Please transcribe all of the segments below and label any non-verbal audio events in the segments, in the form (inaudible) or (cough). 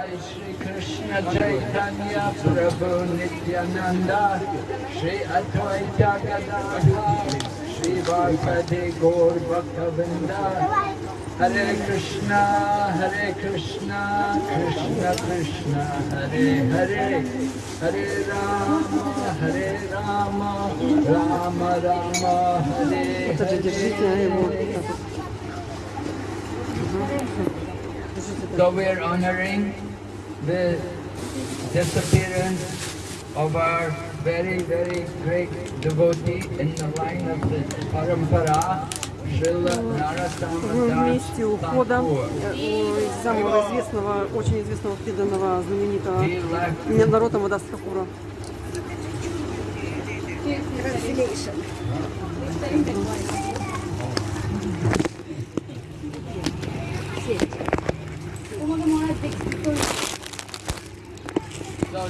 Shri Krishna Chaitanya Prabhu Nityananda Shri Advaita Gadadha Shri Gaur Bhaktavinda Hare Krishna, Hare Krishna, Krishna Krishna, Hare Hare Hare Rama, Hare Rama, Rama Rama, Hare Hare So we're honoring the disappearance of our very, very great devotee in the line of the Parampara, В месте ухода э, самого известного, очень известного преданного, знаменитого He left народа Мадастхакура. So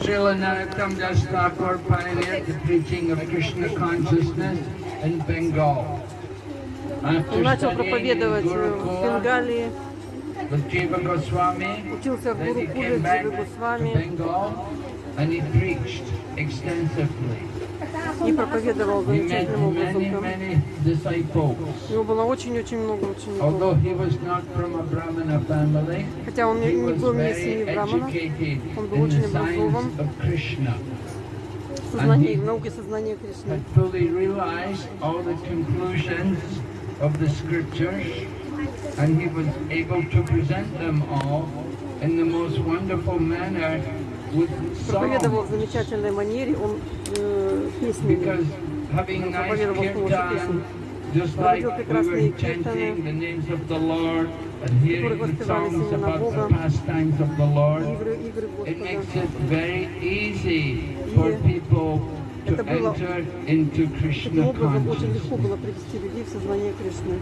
Srila Narottam Das Thakur pioneered the preaching of Krishna consciousness in Bengal. Он After начал studying in проповедовать э, в Gurukula Бенгалии, with Jiva Goswami, учился в then he Гурукуле came back Дживы to Госвами Bengal and he preached extensively. и проповедовал He met замечательным many, образом. many disciples. У него было очень-очень много Although учеников. he was not from a Brahmana family, Хотя он he не не was был не из very семьи Брамана, educated Он был in очень the образован. science of Krishna. в сознании, в науке сознания Кришны. had fully realized all the conclusions of the scriptures and he was able to present them all in the most wonderful manner with проповедовал в замечательной манере, он э, песнями проповедовал с песни, песен. Проводил прекрасные киртаны, которые воспевались имена Бога, игры, игры Господа. И это было очень легко было привести людей в сознание Кришны.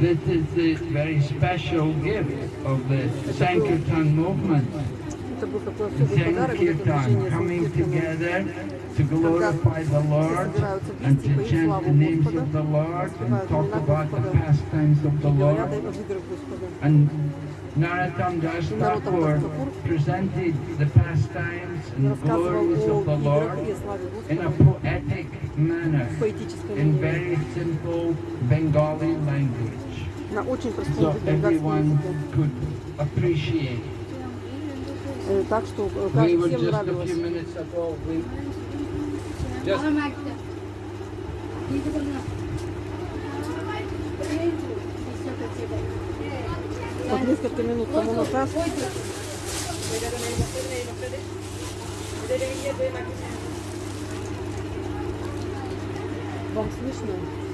This is the very special gift of the Sankirtan movement. Это был такой The особый подарок для Sankirtan движения coming Санкиртана. together to glorify the Lord and to chant the names of the Lord and talk about the pastimes of the И говорят Lord. о играх Господа. And Narottam Das Thakur presented the pastimes И and рассказывал glories о of the играх Lord и славе in a Господа poetic manner, в поэтической in манере. very simple Bengali language. На очень простом so бенгальском everyone языке. could appreciate. Э, Так что э, We were всем нравилось. we just Вот несколько минут тому назад вам слышно?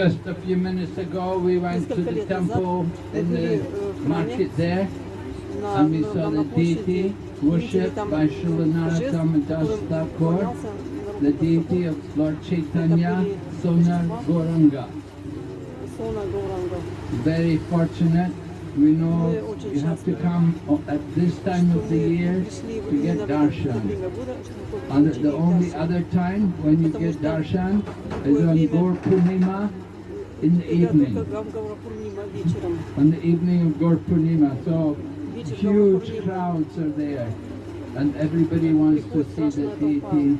Just a few minutes ago we went to the temple in the market there. And we saw the deity worshipped by Srila Narottam Das Thakur, the deity of Lord Chaitanya Sonar Gauranga. Very fortunate. We know you have to come oh, at this time of the year to get darshan. And the only other time when you get darshan is on Gaur Purnima in the evening. On the evening of Gaur Purnima, so huge crowds are there and everybody wants to see the deity.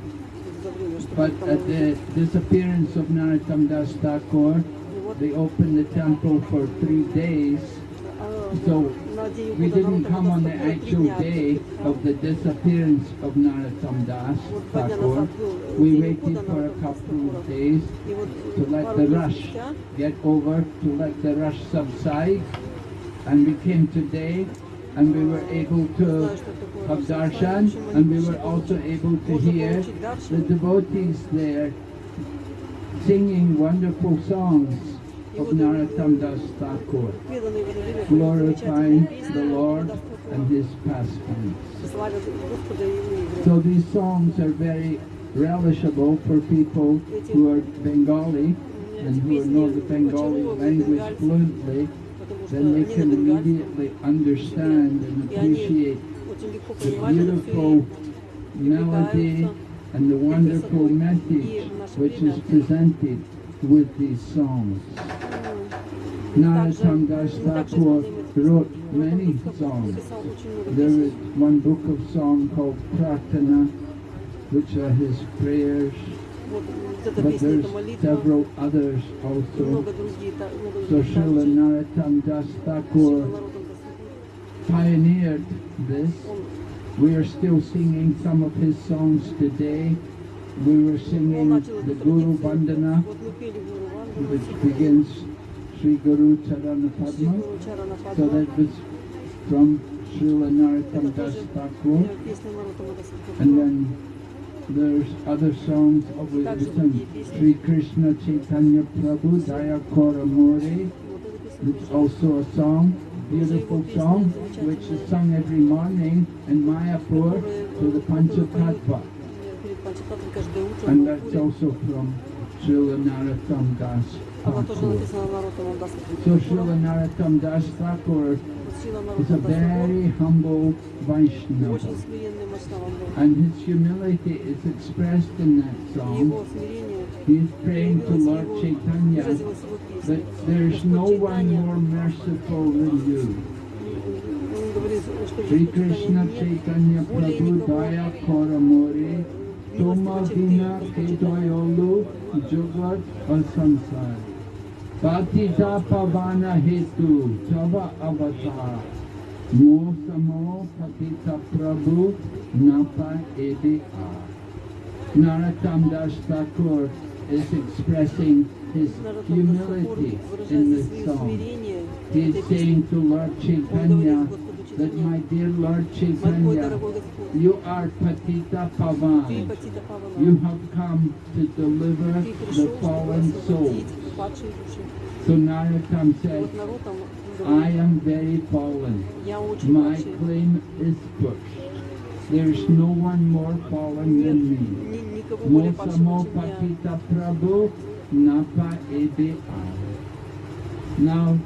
But at the disappearance of Narottam Das Thakur, they opened the temple for three days. So we didn't come on the actual day of the disappearance of Narottam Das Thakur. We waited for a couple of days to let the rush get over, to let the rush subside. And we came today and we were able to have darshan and we were also able to hear the devotees there singing wonderful songs of Narottam Thakur. Glorifying the Lord and His pastimes. So these songs are very relishable for people who are Bengali and who know the Bengali language fluently, then they can immediately understand and appreciate the beautiful melody and the wonderful message which is presented with these songs. Narottam Das Thakur wrote many songs. There is one book of songs called Prarthana, which are his prayers, but there's several others also. So Srila Narottam Das Thakur pioneered this. We are still singing some of his songs today we were singing the Guru Vandana, which begins Sri Guru Charana Padma. So that was from Srila Narottam Das Thakur. And then there's other songs of written Sri Krishna Chaitanya Prabhu Daya Kora More. It's also a song, beautiful song, which is sung every morning in Mayapur to the Panchatattva. And that's also from Srila Narottam Das So Srila Narottam Das Thakur is a very humble Vaishnava. And his humility is expressed in that song. He is praying to Lord Chaitanya that there is no one more merciful than you. Sri Krishna Chaitanya Prabhu Daya Koramore তোমার বিনা হৃদয় হল জগৎ অসংসার পাতিতা পাবানা হেতু job অবতার মোসমো পতিত প্রভু না এদে আর Narottam Das Thakur is expressing his humility in this song. He's saying to Lord Chaitanya, that my dear Lord Chaitanya, you are Patita Pavan. You have come to deliver the fallen soul. So Narottam said, I am very fallen. My claim is pushed. There is no one more fallen than me. Mosamo Patita Prabhu Napa Ede Now,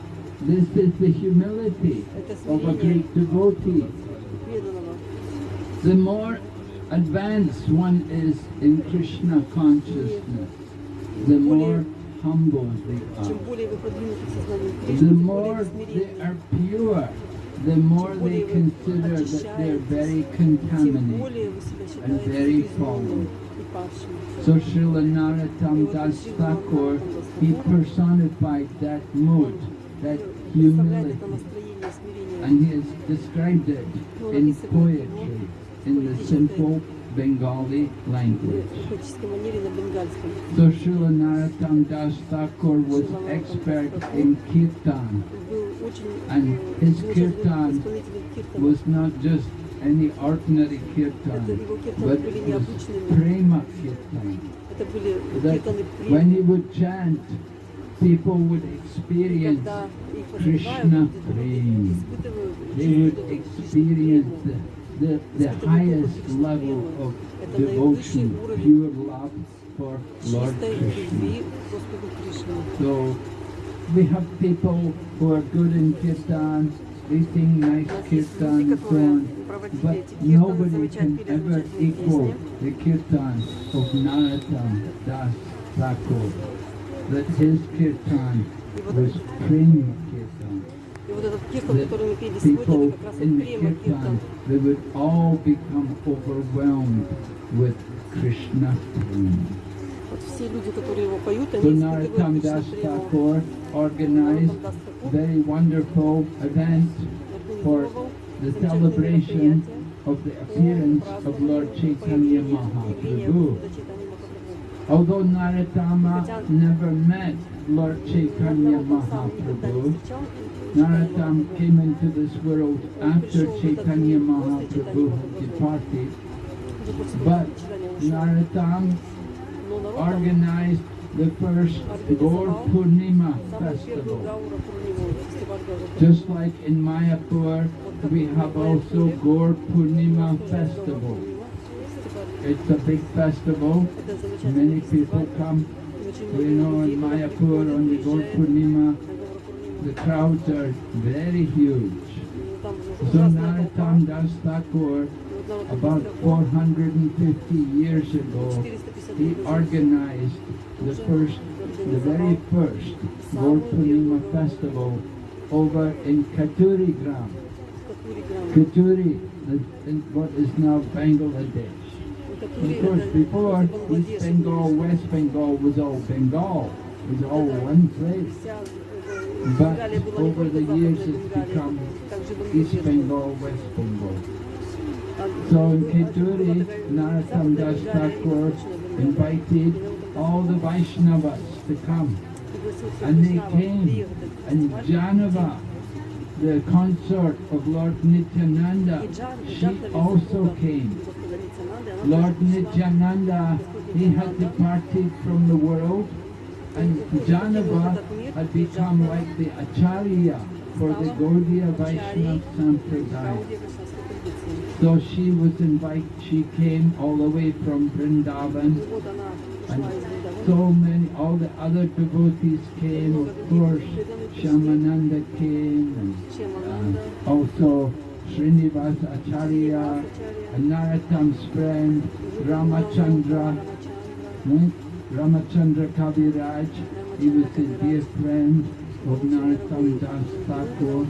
this is the humility of a great devotee. The more advanced one is in Krishna consciousness, the more humble they are. The more they are pure, the more they consider that they are very contaminated and very fallen. So Srila Narottam Das Thakur, he personified that mood, that Представляет это humility, настроение смирения. and he has described it in poetry, in the simple Bengali в language. поэтической манере на бенгальском. So Srila Narottam Das Thakur was expert in kirtan, Был очень And э, his замечательным kirtan исполнителем киртана. was not just any ordinary Это kirtan, его киртаны but были it was необычными. prema kirtan. Это были That киртаны when he премии. would chant, people would experience Krishna prema. They would experience the, the, the highest level of devotion, pure love for Lord Krishna. So we have people who are good in kirtan, they sing nice kirtan and so on, but nobody can ever equal the kirtan of Narottam Das Thakur. That his kirtan И вот, was prema kirtan. и вот этот киртан, The который мы пели сегодня, people это как раз in вот the према киртан. kirtan, they would all become overwhelmed with Krishna prema. Вот все люди, которые его поют, они So испытывают Narottam Кришна Das прему. Thakur organized Нароттам Дас Такур very wonderful event for the celebration of the appearance of Lord Chaitanya Mahaprabhu. Although Narottama never met Lord Chaitanya Mahaprabhu, Narottam came into this world after Chaitanya Mahaprabhu had departed, but Narottam organized the first Gaur Purnima festival. Just like in Mayapur, we have also Gaur Purnima festival. It's a big festival. Many people come. We know in Mayapur on the Gaur Purnima, the crowds are very huge. So Narottam Das Thakur, about 450 years ago, he organized the first, the very first Gaur Purnima festival over in Kheturi Gram. Kheturi, in what is now Bangladesh. Of course, before, East Bengal, West Bengal was all Bengal. Was all one place. But over the years, it's become East Bengal, West Bengal. So in Kheturi, Narottam Das Thakur invited all the Vaishnavas to come. And they came. And Jahnava, the consort of Lord Nityananda, she also came. Lord Nityananda, he had departed from the world and Jahnava had become like the Acharya for the Gaudiya Vaishnava Sampradaya. So she was invited, she came all the way from Vrindavan and so many, all the other devotees came, of course, Shyamananda came and uh, also Srinivasa Acharya Narottam's friend Ramachandra, right? Ramachandra Kaviraj, he was a dear friend of Narottam Das Thakur.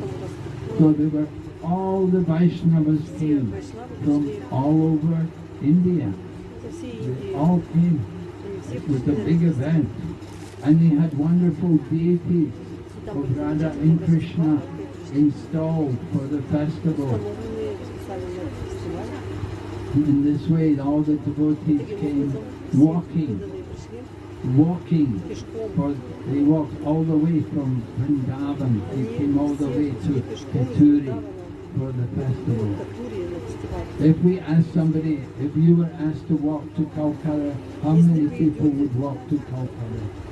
So there were all the Vaishnavas came from all over India. They all came. It was a big event. And they had wonderful deities of Radha and Krishna installed for the festival. In this way, all the devotees came walking, walking. For they walked all the way from Vrindavan. They came all the way to Kheturi for the festival. If we ask somebody, if you were asked to walk to Calcutta, how many people would walk to Calcutta?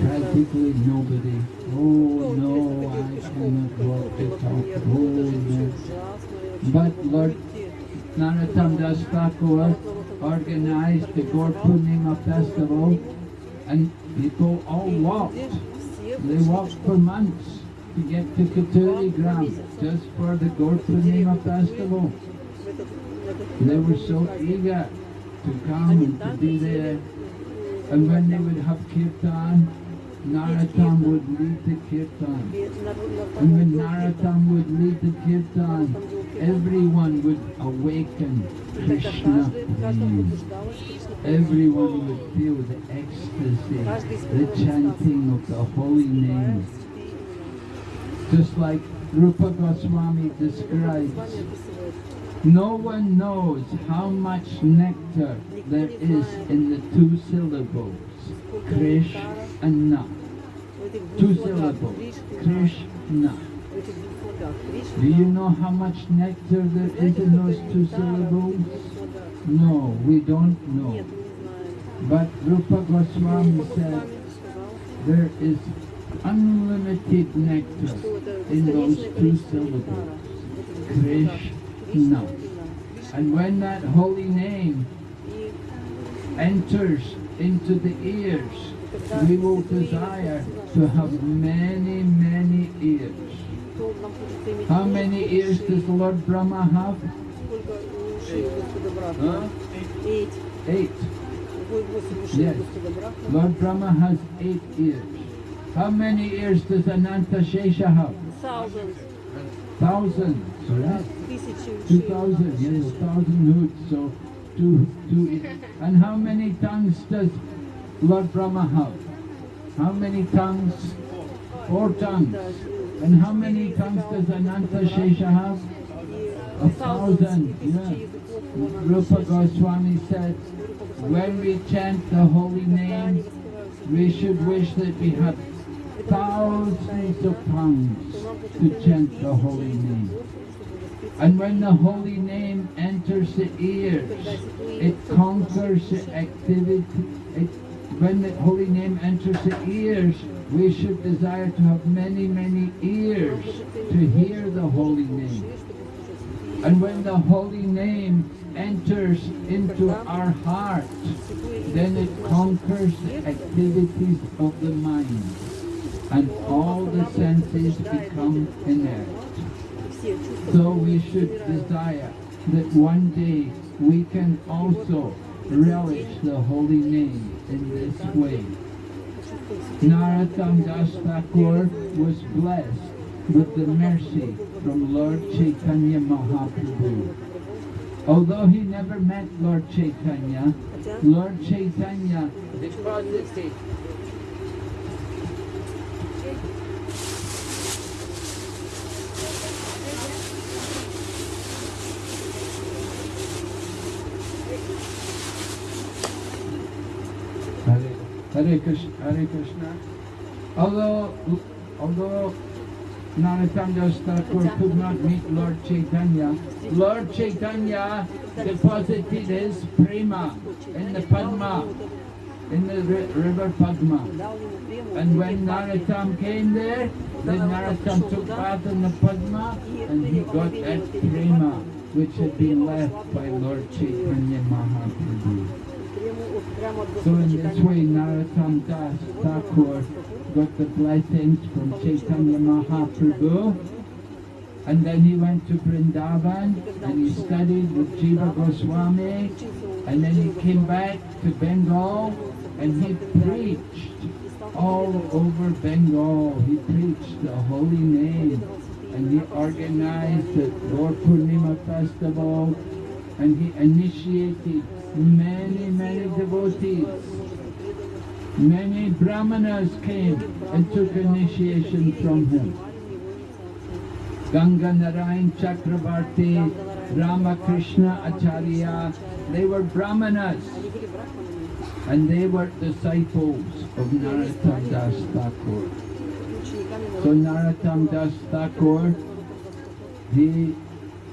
Practically nobody. Oh no, I cannot walk to Calcutta. Oh no. But Lord Narottam Das Thakur organized the Gaur Purnima festival and people all walked. They walked for months to get to Kheturi Gram just for the Gaur Purnima festival. They were so eager to come and to be there. And when they would have kirtan, Narottam would lead the kirtan. And when Narottam would lead the kirtan, everyone would awaken Krishna. Everyone would feel the ecstasy, the chanting of the holy name. Just like Rupa Goswami describes, no one knows how much nectar there is in the two syllables, Krish and Na. Two syllables, Krishna. Do you know how much nectar there is in those two syllables? No, we don't know. But Rupa Goswami said there is unlimited nectar in those two syllables, Krishna. And when that holy name enters into the ears, we will desire to have many, many ears. How many ears does Lord Brahma have? Eight. Huh? Eight. Eight. Yes. Lord Brahma has eight ears. How many ears does Ananta Shesha have? Thousands. Thousands, correct? Right? Two thousand, yes, thousand so two, two ears. And how many tongues does Lord Brahma have? How many tongues? Four tongues. And how many tongues does Ananta Shesha have? A thousand, yeah. Rupa Goswami said, when we chant the holy name, we should wish that we had thousands of tongues to chant the holy name. And when the holy name enters the ears, it conquers the activity. It, when the holy name enters the ears, we should desire to have many, many ears to hear the holy name. And when the holy name enters into our heart, then it conquers the activities of the mind. And all the senses become inert. So we should desire that one day we can also relish the holy name in this way. Narottam Das Thakur was blessed with the mercy from Lord Chaitanya Mahaprabhu. Although he never met Lord Chaitanya, Lord Chaitanya deposited Hare, Hare Krishna, Hare Krishna. Although, although Narottam Das Thakur could not meet Lord Chaitanya, Lord Chaitanya deposited his prema in the Padma, in the ri- river Padma. And when Narottam came there, then Narottam took bath in the Padma and he got that prema which had been left by Lord Chaitanya Mahaprabhu. So in this way, Narottam Das Thakur got the blessings from Chaitanya Mahaprabhu. And then he went to Vrindavan and he studied with Jiva Goswami. And then he came back to Bengal and he preached all over Bengal. He preached the holy name and he organized the Gaur Purnima festival and he initiated many, many devotees. Many brahmanas came and took initiation from him. Ganga Narayan Chakravarti, Ramakrishna Acharya, they were brahmanas and they were disciples of Narottam Das Thakur. So Narottam Das Thakur, he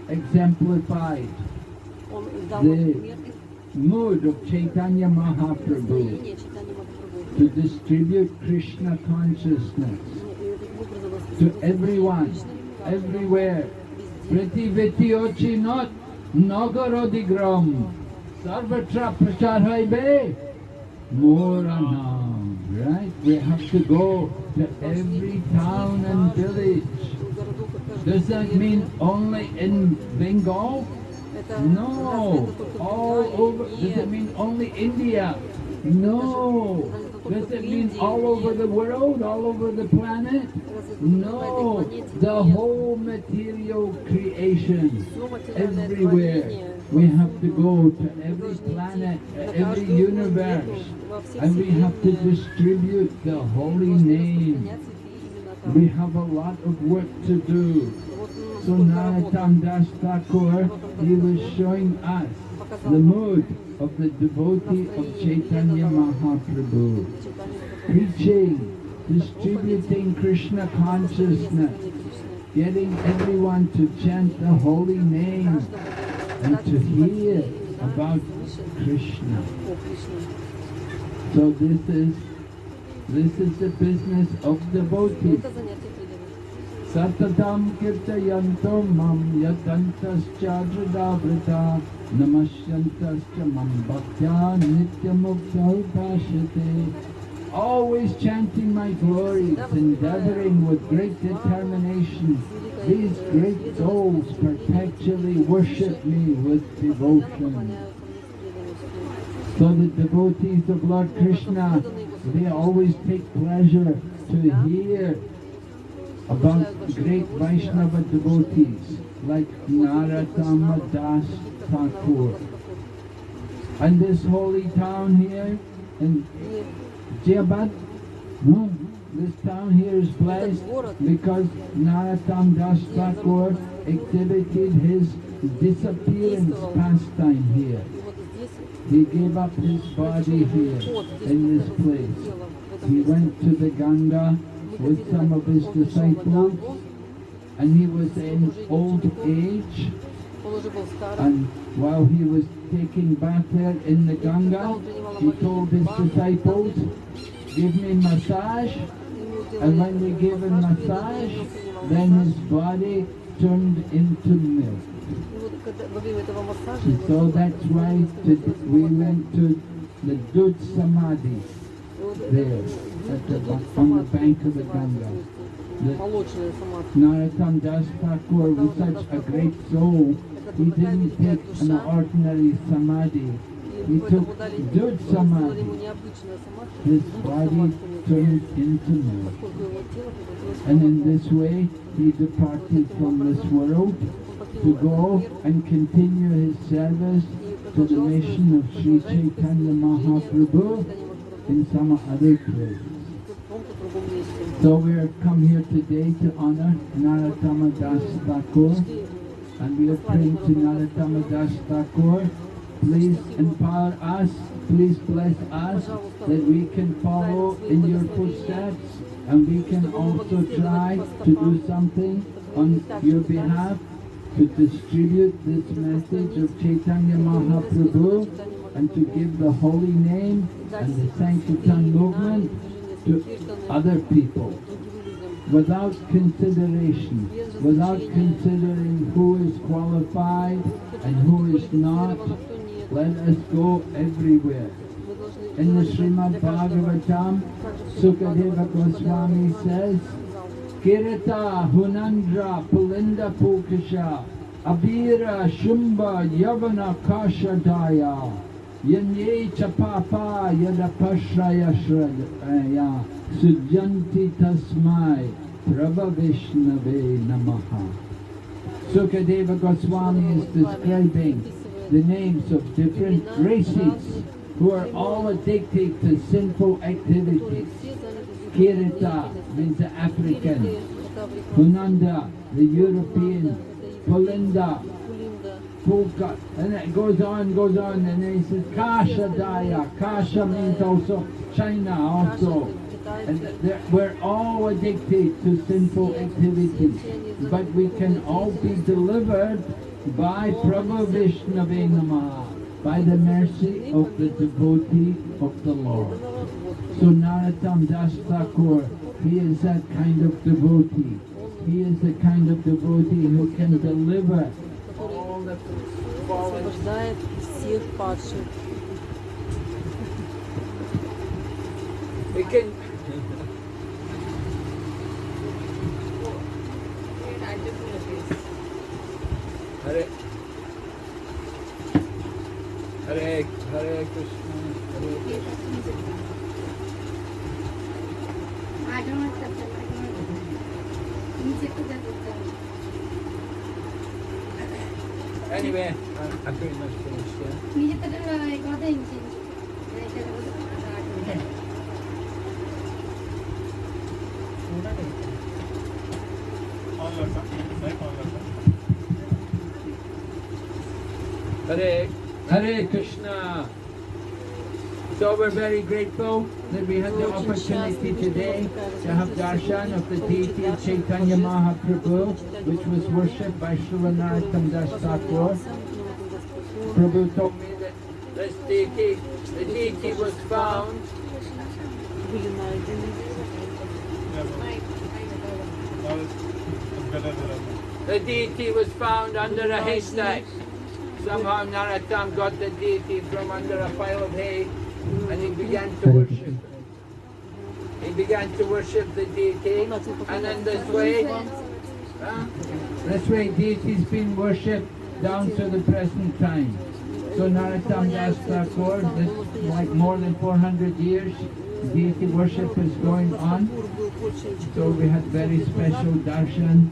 exemplified the mood of Chaitanya Mahaprabhu to distribute Krishna consciousness to everyone, everywhere. Priti Vitiochi not Nagarodigram Sarvatra Prachar Haibe Moranam. Right? We have to go to every town and village. Does that mean only in Bengal? No, all over. Does it mean only India? No. Does it mean all over the world, all over the planet? No. The whole material creation, everywhere. We have to go to every planet, every universe, and we have to distribute the holy name. We have a lot of work to do. So Narottam Das Thakur, he was showing us the mood of the devotee of Chaitanya Mahaprabhu. Preaching, distributing Krishna consciousness, getting everyone to chant the holy name and to hear about Krishna. So this is this is the business of devotees. Kirtayanto mam yatantascha jadavrita namasyantascha mam bhaktya nityamukta upashyate. Always chanting my glories, endeavoring with great determination. These great souls perpetually worship me with devotion. So the devotees of Lord Krishna, they always take pleasure to hear about great Vaishnava devotees like Narottama Das Thakur. And this holy town here in Jabad, this town here is blessed because Narottam Das Thakur exhibited his disappearance pastime here. He gave up his body here in this place. He went to the Ganga with some of his disciples and he was in old age and while he was taking bath there in the Ganga, he told his disciples, give me massage. And when they gave him massage, then his body turned into milk. So that's why we went to the dudh samadhi there from the bank of the Ganga. The Narottam Thakur was such a great soul, he didn't take an ordinary samadhi. He took dudh samadhi. His body turned into me. And in this way, he departed from this world to go and continue his service to the nation of Sri Chaitanya Mahaprabhu in some other place. So we have come here today to honor Narottama Das Thakur and we are praying to Narottama Das Thakur. Please empower us, please bless us that we can follow in your footsteps and we can also try to do something on your behalf to distribute this message of Chaitanya Mahaprabhu and to give the holy name and the Sankirtan movement to other people without consideration, without considering who is qualified and who is not. Let us go everywhere. In the Srimad Bhagavatam, Sukadeva Goswami says, Kirata Hunandra Pulinda Pulkasha Abhira Shumba Yavana Kashadaya Yanye Chapapa Yadapashraya Shraya Sujanti Tasmai Prabha Vishnave Namaha Sukadeva Goswami is describing the names of different races who are all addicted to sinful activities. Kirata means the African, Hunanda, the European, Pulinda, Pulka, and it goes on, goes on, and then he says Kasha Daya. Kasha means also China also. And they're- we're all addicted to sinful activities, but we can all be delivered by Prabhu Vishnave Namaha, by the mercy of the devotee of the Lord. So Narottam Das Thakur, he is that kind of devotee. He is the kind of devotee who can deliver all the fallen освобождает всех падших. We can. Hare Hare Hare Krishna Hare Anyway, I, I pretty much finished, yeah. Hare, Hare Krishna. So we're very grateful that we had the opportunity today to have darshan of the deity of Chaitanya Mahaprabhu, which was worshipped by Srila Narottam Das Thakur. Prabhu told me that this deity, the deity was found the deity was found under a haystack. Somehow Narottam got the deity from under a pile of hay and he began to worship. He began to worship the deity and in this way, huh? this way deity's been worshipped down to the present time. So Narottam Das Thakur, this like more than 400 years, deity worship is going on. So we had very special darshan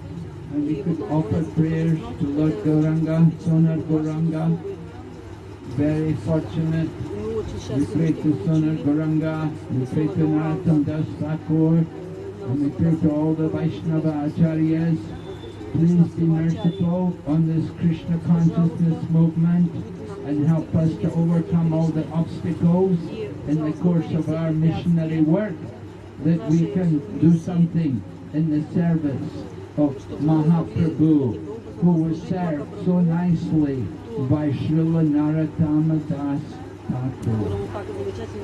and we could offer prayers to Lord Gauranga, Sonar Gauranga. Very fortunate. We pray to Sonar Gauranga, we pray to Narottam Das Thakur, and we pray to all the Vaishnava Acharyas. Please be merciful on this Krishna consciousness movement and help us to overcome all the obstacles in the course of our missionary work that we can do something in the service of Mahaprabhu, who was served so nicely by Srila Narottama Das Thakur.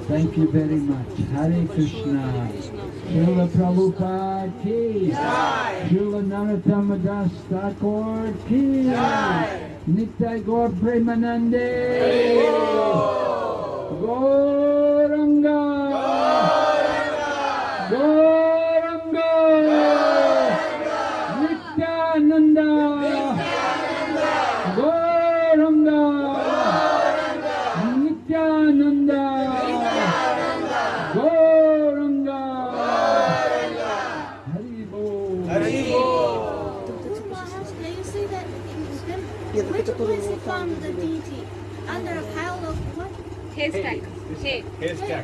Thank you very much. Hare Krishna. Srila Prabhupada ki. Srila Narottama Das Thakur ki. Nitai Gaur Premanande. Gauranga. Gauranga. stack. Hay.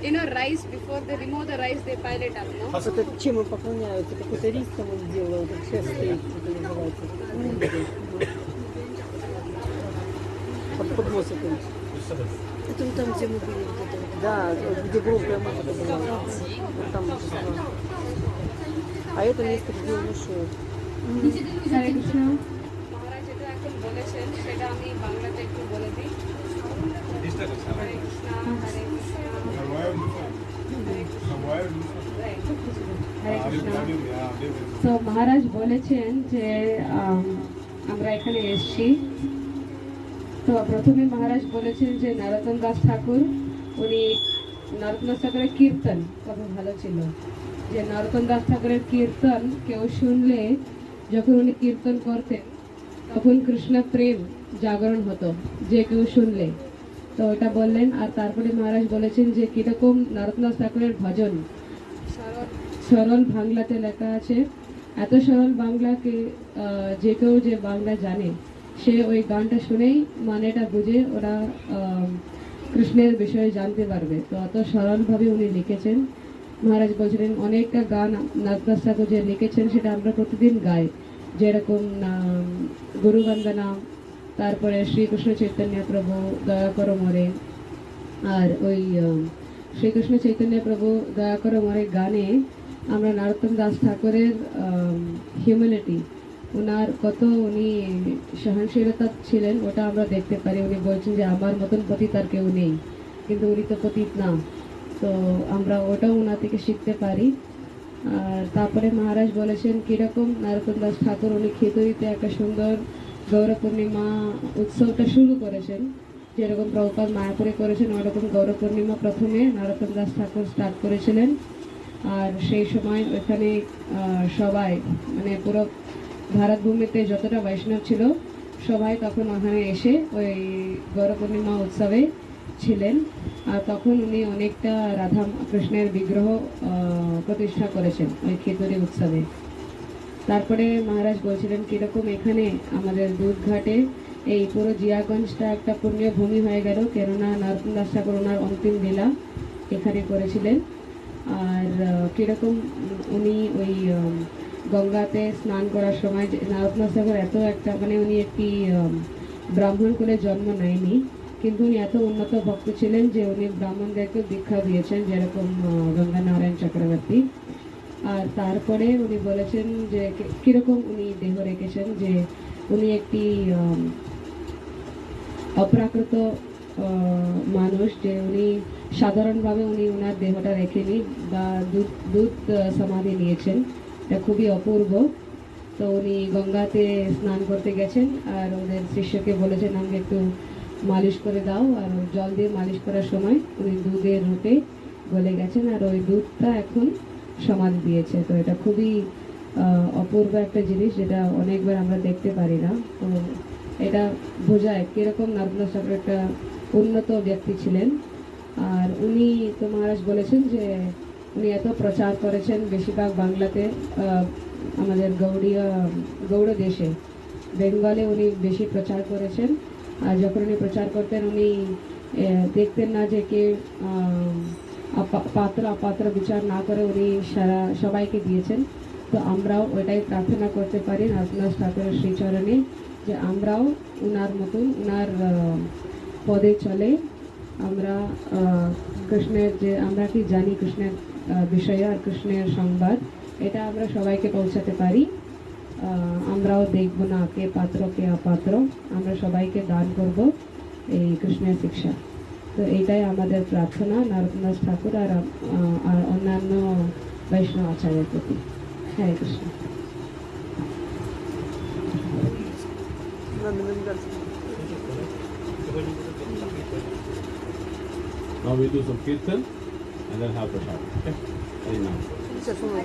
You know, rice before they remove the rice, they pile it up, no? А это чем он поклоняются? Какой-то рис там он сделал, как сейчас стоит, это называется. Под, под это. Это вот там, где мы были. Вот это. Да, где громкая музыка была. Вот там А это место, где он ушел. Мхм. Hare Krishna. Maharaj, это, как он более, что это, что это, তো মহারাজ বলেছেন যে আমরা এখানে এসেছি। তো প্রথমে মহারাজ বলেছেন যে নরোত্তম দাস ঠাকুর, উনি নরোত্তম দাস ঠাকুরের কীর্তন কত ভালো ছিল। যে নরোত্তম দাস ঠাকুরের কীর্তন কেউ শুনলে, যখন উনি কীর্তন করতেন, তখন কৃষ্ণ প্রেম জাগরণ হতো, যে কেউ শুনলে। তো ওটা বললেন আর তারপরে মহারাজ বলেছেন যে কীরকম দাস ঠাকুরের ভজন। সরল বাংলাতে লেখা আছে এত সরল বাংলাকে যে কেউ যে বাংলা জানে। সে ওই গানটা শুনেই মানেটা বুঝে ওরা কৃষ্ণের বিষয়ে জানতে পারবে। তো অত সরলভাবে উনি লিখেছেন। মহারাজ বলছিলেন অনেকটা গান নাগদাস ঠাকুর যে লিখেছেন সেটা আমরা প্রতিদিন গাই। যেরকম গুরুবন্দনা তারপরে শ্রীকৃষ্ণ চৈতন্য প্রভু, দয়া করো মরে। আর ওই শ্রীকৃষ্ণ চৈতন্য প্রভু, দয়া করো মরে গানে আমরা নরোত্তম দাস ঠাকুরের হিউম্যানিটি ওনার কত উনি সহনশীলতা ছিলেন, ওটা আমরা দেখতে পারি। উনি বলছেন যে আমার মতন পতিত আর কেউ নেই, কিন্তু উনি তো পতিত না। তো আমরা ওটাও ওনার থেকে শিখতে পারি। আর তারপরে মহারাজ বলেছেন, কীরকম নরোত্তম দাস ঠাকুর, উনি খিচুড়িতে একটা সুন্দর গৌর পূর্ণিমা উৎসবটা শুরু করেছেন। যেরকম প্রভুপাত মায়াপুরে করেছেন, ওরকম গৌর পূর্ণিমা প্রথমে নরোত্তম দাস ঠাকুর স্টার্ট করেছিলেন। আর সেই সময় ওখানে সবাই মানে পুরো ভারতভূমিতে যতটা বৈষ্ণব ছিল, সবাই তখন ওখানে এসে ওই গৌর পূর্ণিমা উৎসবে ছিলেন। আর তখন উনি অনেকটা রাধা কৃষ্ণের বিগ্রহ প্রতিষ্ঠা করেছেন ওই খেতুরি উৎসবে। তারপরে মহারাজ বলছিলেন কীরকম এখানে আমাদের দুধঘাটে এই পুরো জিয়াগঞ্জটা একটা পুণ্য ভূমি হয়ে গেল। কেননা নরোত্তম দাস ঠাকুর ওনার অন্তিম লীলা এখানে করেছিলেন। আর কীরকম উনি ওই গঙ্গাতে স্নান করার সময় যে নরোত্তম দাস ঠাকুর এত একটা মানে উনি একটি ব্রাহ্মণ কুলে জন্ম নেয়নি। কিন্তু উনি এত উন্নত ভক্ত ছিলেন যে উনি ব্রাহ্মণদেরকে দীক্ষা দিয়েছেন যেরকম আহ, গঙ্গা নারায়ণ চক্রবর্তী। আর তারপরে উনি বলেছেন যে কীরকম উনি দেহ রেখেছেন যে উনি একটি অপ্রাকৃত মানুষ যে উনি সাধারণভাবে উনি ওনার দেহটা রেখেনি বা দুধ দুধ সমাধি নিয়েছেন। এটা খুবই অপূর্ব। তো উনি গঙ্গাতে স্নান করতে গেছেন আর ওদের শিষ্যকে বলেছেন, আমাকে একটু মালিশ করে দাও। আর জল দিয়ে মালিশ করার সময় উনি দুধের রূপে গলে গেছেন। আর ওই দুধটা এখন সমাধি দিয়েছে। তো এটা খুবই অপূর্ব একটা জিনিস যেটা অনেকবার আমরা দেখতে পারি না। তো এটা বোঝায় কীরকম নর্মদা ঠাকুর একটা উন্নত ব্যক্তি ছিলেন। আর উনি তো মহারাজ বলেছেন যে, উনি এত প্রচার করেছেন বেশিরভাগ বাংলাতে আমাদের গৌড়ীয়, গৌড় দেশে। বেঙ্গলে উনি বেশি প্রচার করেছেন। আর যখন উনি প্রচার করতেন, উনি দেখতেন না যে কে পাত্র, অপাত্র বিচার না করে উনি সারা সবাইকে দিয়েছেন। তো আমরাও ওইটাই প্রার্থনা করতে পারি নরসিংহ ঠাকুরের শ্রীচরণে যে আমরাও উনার মতন, উনার পদে চলে আমরা কৃষ্ণের যে, আমরা কি জানি কৃষ্ণের বিষয়ে আর কৃষ্ণের সংবাদ, এটা আমরা সবাইকে পৌঁছাতে পারি। আমরাও দেখব না কে পাত্র, কে অপাত্র। আমরা সবাইকে দান করব এই কৃষ্ণের শিক্ষা। তো এইটাই আমাদের প্রার্থনা নরকনাথ ঠাকুর আর আহ, আর অন্যান্য বৈষ্ণব আচার্যের প্রতি হরে Krishna Now we do some kirtan and then have prasad. Okay? Very nice. কিসের সময়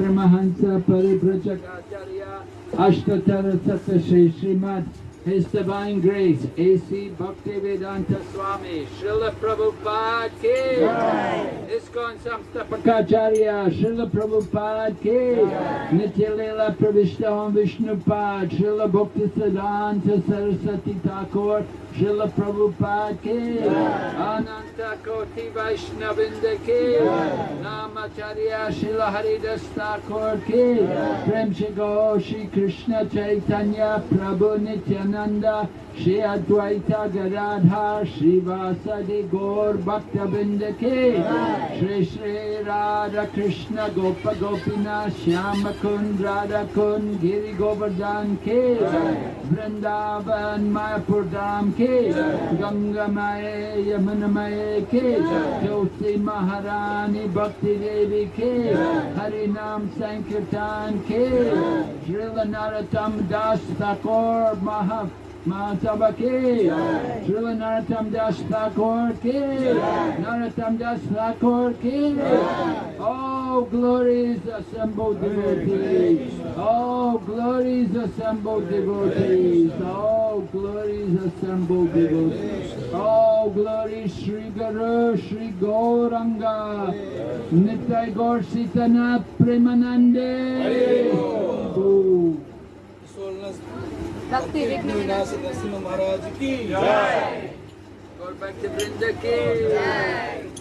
Vishnupad Paramahansa Paribrajacharya Ashtatara Satta Shri Srimad His Divine Grace A.C. Bhaktivedanta Swami Srila Prabhupada Ki Jai ISKCON Samstapakacharya Srila Prabhupada Ki Nitya Leela Pravishtam Vishnupad Srila Bhakti Siddhanta Saraswati Thakur Srila Prabhupada Ki Ananta कोटि वैष्णविंद की रामाचार्य शिल हरिदास ठाकुर की प्रेम श्री गौ श्री कृष्ण चैतन्य प्रभु नित्यानंद श्री अद्वैत गदाधा श्रीवासदि गौर भक्त बिंद के श्री श्री राधा कृष्ण गोप गोपीनाथ श्याम कुंड राधा कुंड गिरी गोवर्धन के। वृंदावन मायापुर धाम के। गंगा मय यमुन यमुनमय के। ज्योति महारानी भक्ति देवी के। हरि नाम संकीर्तन के। श्री नरोत्तम दास ठाकुर महा Mahasabha ki Srila Narottam Das Thakur ki. Narottam Das Thakur ki. Oh glories assembled devotees. Oh glories assembled devotees. Oh glories assembled devotees. Oh glories Sri Guru Sri Gauranga. Nitai Gaur Sitanath Premanande Oh. भक्ति विघ्न महाराज की जय। और भक्त वृंद की। जय।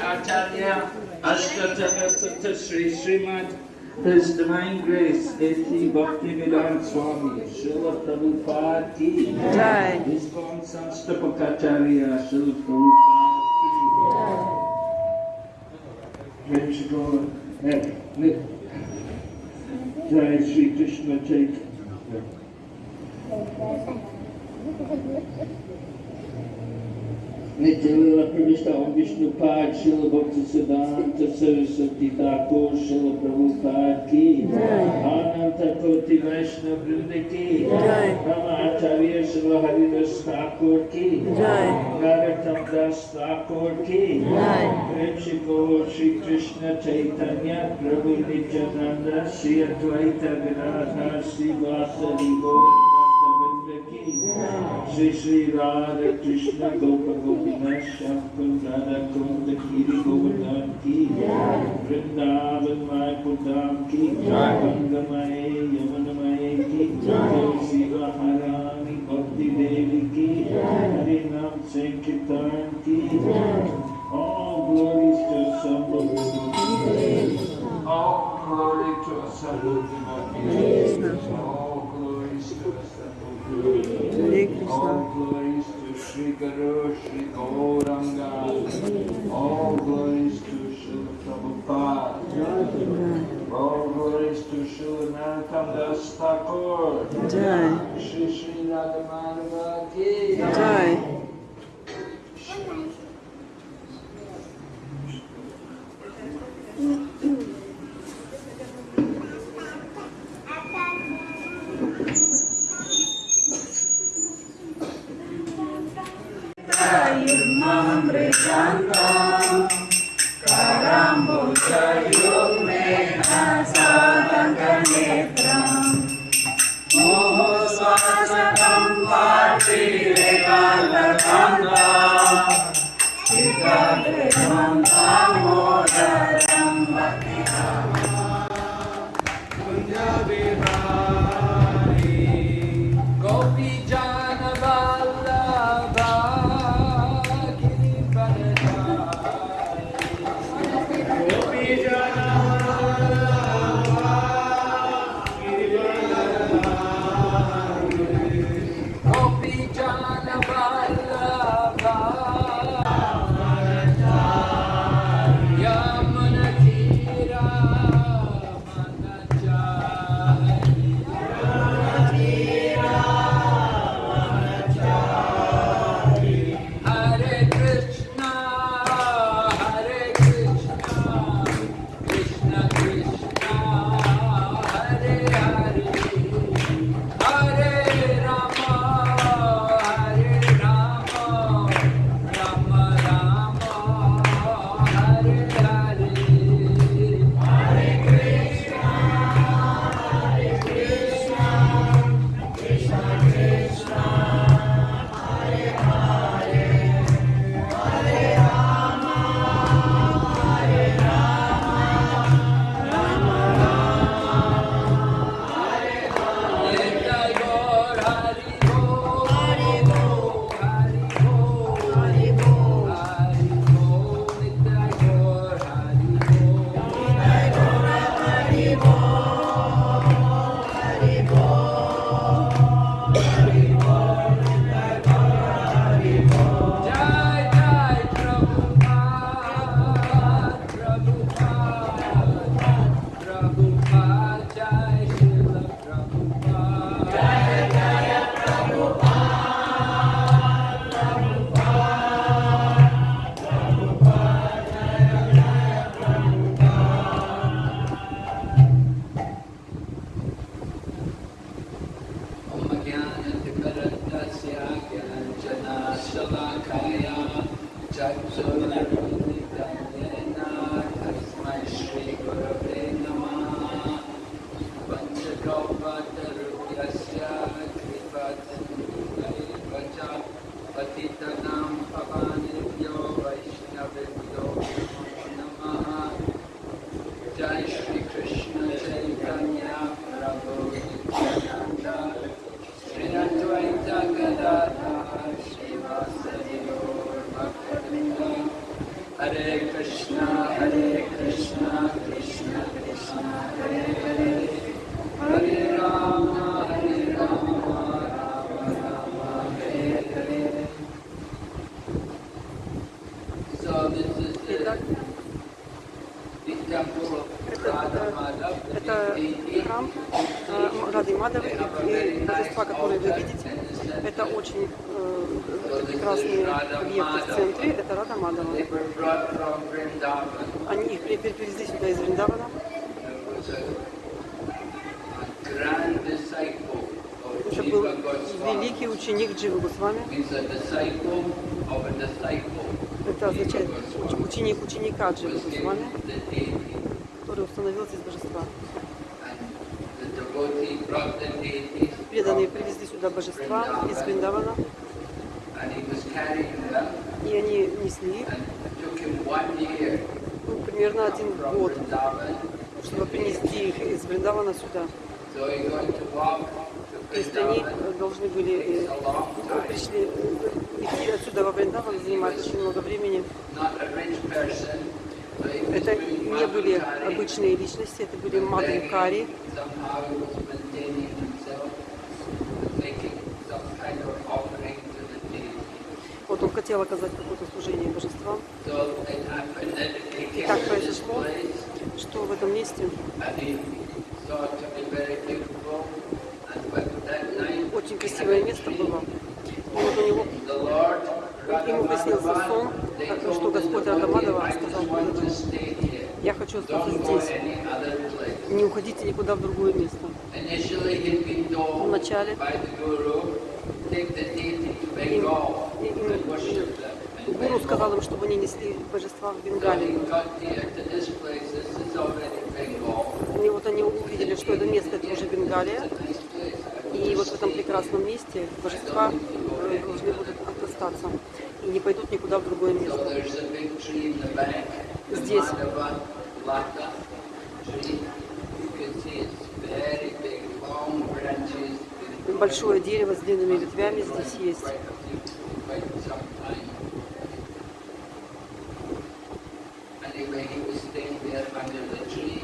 Acharya Ashtottara Shata Sri Srimad His Divine Grace A.T. Bhaktivedanta Swami Srila Prabhupada Ki Jai. ISKCON Sanstapakacharya Srila Prabhupada Ki Nick. Jai Shri Krishna Chaitanya Nityalila Pravishta Om Vishnu Pad Srila Bhakti Siddhanta Saraswati Thakur Srila Prabhupada Ki Ananta Koti Vaishnava Vrinda Ki. Rama Acharya Srila Haridas Thakur Ki Naratam Das Thakur Ki Jai. Prem Gaur Shri Krishna Chaitanya Prabhu Nityananda Shri Advaita Gadadhar Shri Vasari Gaur Shri Shri Radha Krishna Gopa Gopinath Shakun Radha Kunda Giri Govardhan Ki Vrindavan Mayapur Dham Ki Gangamaye Yamunamaye Ki Tulsi Maharani Bhakti Devi Ki Harinam Sankirtan Ki All glories to Sambhavi All glory to Sambhavi All glories to Sambhavi Hare Krishna. all glories to Sri Guru, Sri Gauranga. All glories to Srila Prabhupada. All glories to Srila Narottam Das Thakur. Jai. Sri Sri Radha Madhava Ki. Jai. memberikanmu Karamu cayung mena sadangkan netram Moho swasa kampati lekala kanda Jika bersama kamu dalam bati kamu Punjabi Hare Rama. Акаджи Бхагавана, который установил здесь божества. Преданные привезли сюда божества из Виндавана, и они несли ну, примерно один год, чтобы принести их из Вриндавана сюда. То есть они э, должны были э, пришли э, идти отсюда во Вриндаван, занимать очень много времени. были обычные личности, это были Мадхукари. Вот он хотел оказать какое-то служение божествам. И так произошло, что в этом месте очень красивое место было. И вот у него ему приснился сон, что Господь Радамадова сказал, я хочу остаться здесь. Не уходите никуда в другое место. Вначале им, им, гуру сказал им, чтобы они несли божества в Бенгалию. И вот они увидели, что это место, это уже Бенгалия. И вот в этом прекрасном месте божества э, должны будут остаться и не пойдут никуда в другое место. Здесь Laka tree. You can see it's very big, long branches. Большое дерево с длинными ветвями здесь есть.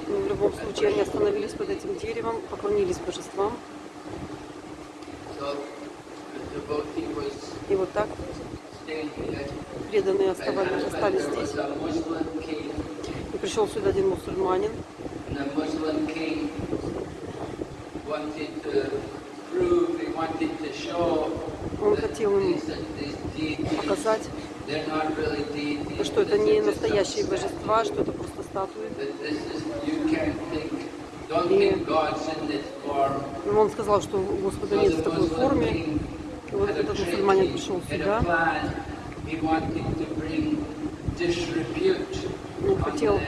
В любом случае, они остановились под этим деревом, поклонились божествам. И вот так преданные оставались, остались здесь. И пришел сюда один мусульманин. Он хотел им показать, что это не настоящие божества, что это просто статуи. И ну, он сказал, что Господа нет в такой форме. И вот этот мусульманин пришел сюда он хотел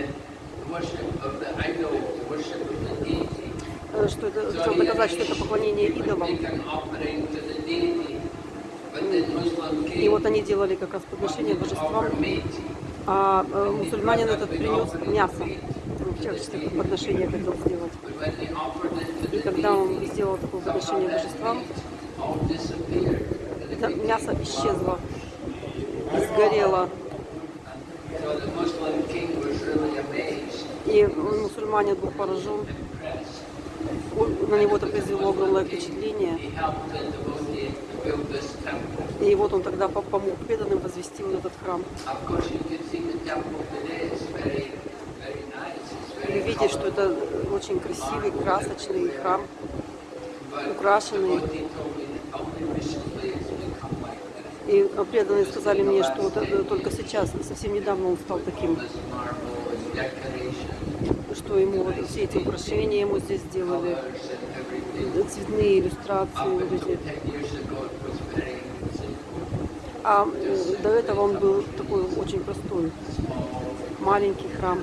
э, что это, хотел показать что это поклонение идолам. И вот они делали как раз подношение божествам, а э, мусульманин этот принес мясо ну, в качестве подношения хотел сделать. И когда он сделал такое подношение божествам, это мясо исчезло, сгорело. И мусульманин был поражен. На него это произвело огромное впечатление. И вот он тогда помог преданным возвести вот этот храм. Вы видите, что это очень красивый, красочный храм, украшенный. И преданные сказали мне, что это только сейчас, совсем недавно он стал таким, что ему вот все эти украшения ему здесь сделали, цветные иллюстрации, вот эти. 10 years ago, it was very simple. А э, до этого он был такой очень простой, маленький храм.